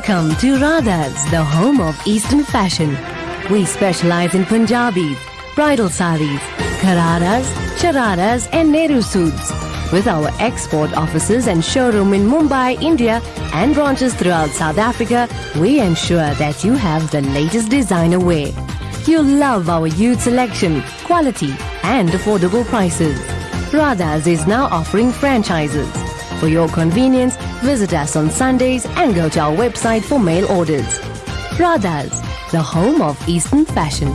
Welcome to Radha's, the home of Eastern fashion. We specialize in Punjabis, bridal saris, ghararas, shararas and Nehru suits. With our export offices and showroom in Mumbai, India and branches throughout South Africa, we ensure that you have the latest designer wear. You'll love our youth selection, quality and affordable prices. Radha's is now offering franchises. For your convenience, visit us on Sundays and go to our website for mail orders. Radha's, the home of Eastern fashion.